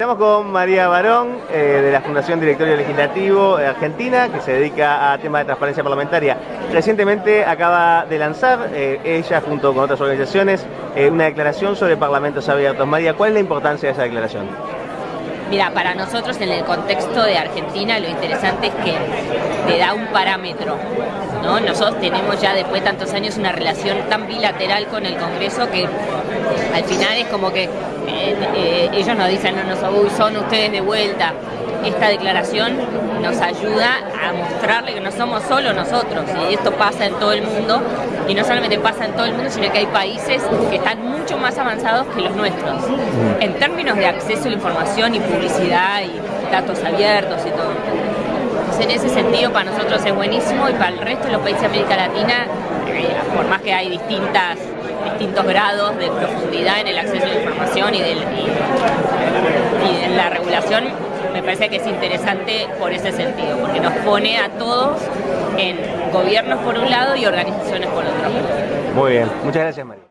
Estamos con María Barón, eh, de la Fundación Directorio Legislativo Argentina, que se dedica a temas de transparencia parlamentaria. Recientemente acaba de lanzar, eh, ella junto con otras organizaciones, eh, una declaración sobre parlamentos abiertos. María, ¿cuál es la importancia de esa declaración? Mira, para nosotros en el contexto de Argentina lo interesante es que te da un parámetro. ¿no? Nosotros tenemos ya después de tantos años una relación tan bilateral con el Congreso que al final es como que eh, ellos nos dicen, no, no, son ustedes de vuelta. Esta declaración nos ayuda a mostrarle que no somos solo nosotros y esto pasa en todo el mundo y no solamente pasa en todo el mundo sino que hay países que están mucho más avanzados que los nuestros. En términos de acceso a la información y publicidad y datos abiertos y todo en ese sentido para nosotros es buenísimo y para el resto de los países de América Latina eh, por más que hay distintas distintos grados de profundidad en el acceso a la información y, del, y en la regulación me parece que es interesante por ese sentido, porque nos pone a todos en gobiernos por un lado y organizaciones por otro. Muy bien, muchas gracias María.